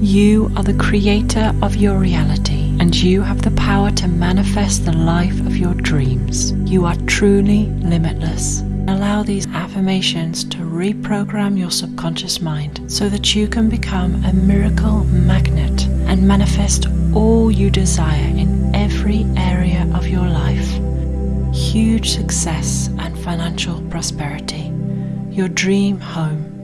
You are the creator of your reality, and you have the power to manifest the life of your dreams. You are truly limitless. Allow these affirmations to reprogram your subconscious mind so that you can become a miracle magnet and manifest all you desire in every area of your life. Huge success and financial prosperity, your dream home,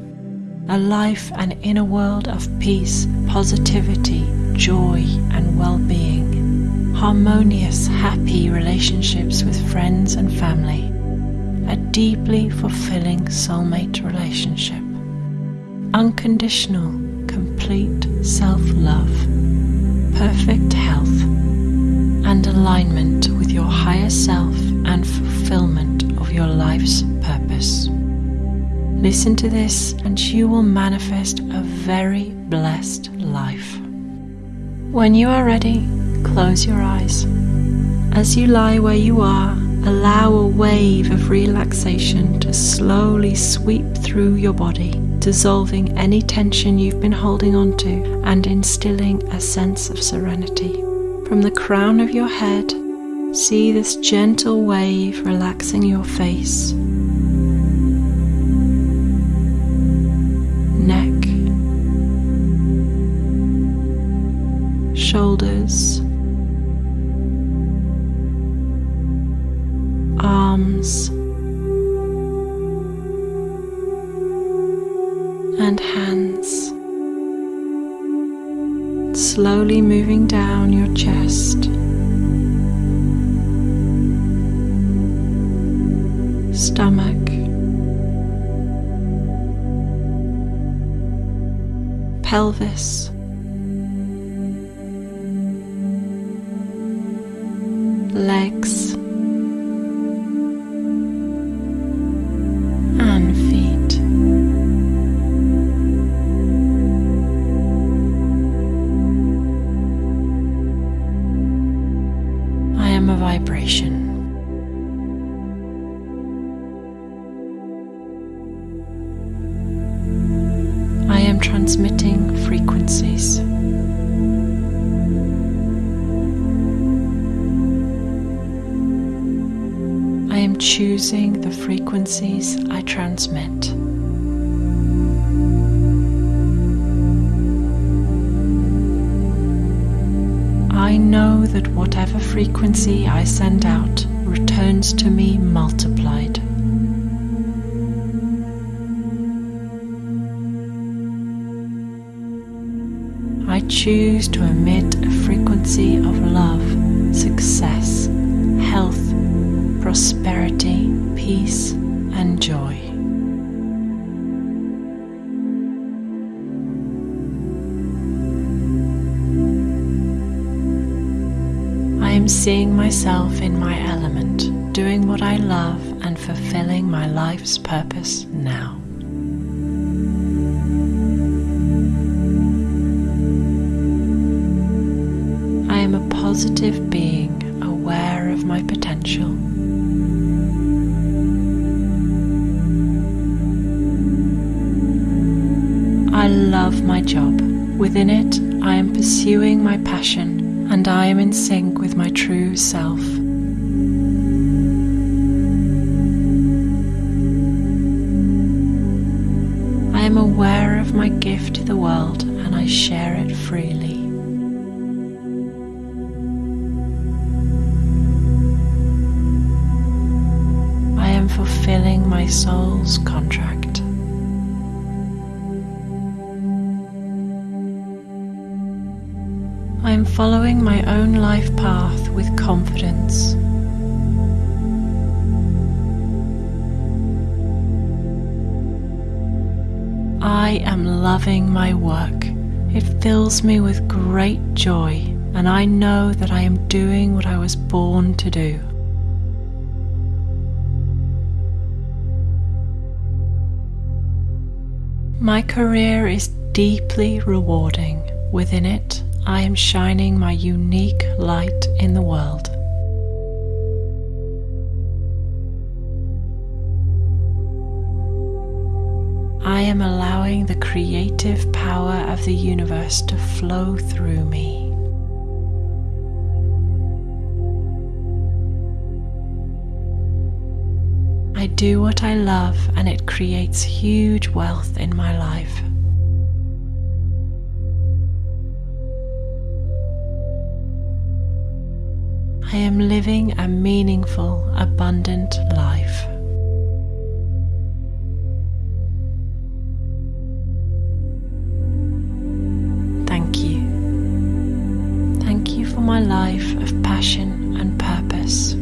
a life and inner world of peace, positivity, joy, and well being, harmonious, happy relationships with friends and family. A deeply fulfilling soulmate relationship, unconditional, complete self love, perfect health, and alignment with your higher self and fulfillment Listen to this, and you will manifest a very blessed life. When you are ready, close your eyes. As you lie where you are, Allow a wave of relaxation to slowly sweep through your body, dissolving any tension you've been holding onto and instilling a sense of serenity. From the crown of your head, see this gentle wave relaxing your face, arms and hands, slowly moving down your chest. Stomach, pelvis, legs. Vibration. I am transmitting frequencies. I am choosing the frequencies I transmit. That whatever frequency I send out returns to me multiplied. I choose to emit a frequency of love, success, health, prosperity, peace, and joy. Am seeing myself in my element, doing what I love and fulfilling my life's purpose now. I am a positive being aware of my potential. I love my job. Within it, I am pursuing my passion and I am in sync with my true self. I am aware of my gift to the world and I share it freely. I am fulfilling my soul's contract. I am following my own life path with confidence. I am loving my work. It fills me with great joy, and I know that I am doing what I was born to do. My career is deeply rewarding. Within it, I am shining my unique light in the world. I am allowing the creative power of the universe to flow through me. I do what I love and it creates huge wealth in my life. I am living a meaningful, abundant life. Thank you. Thank you for my life of passion and purpose.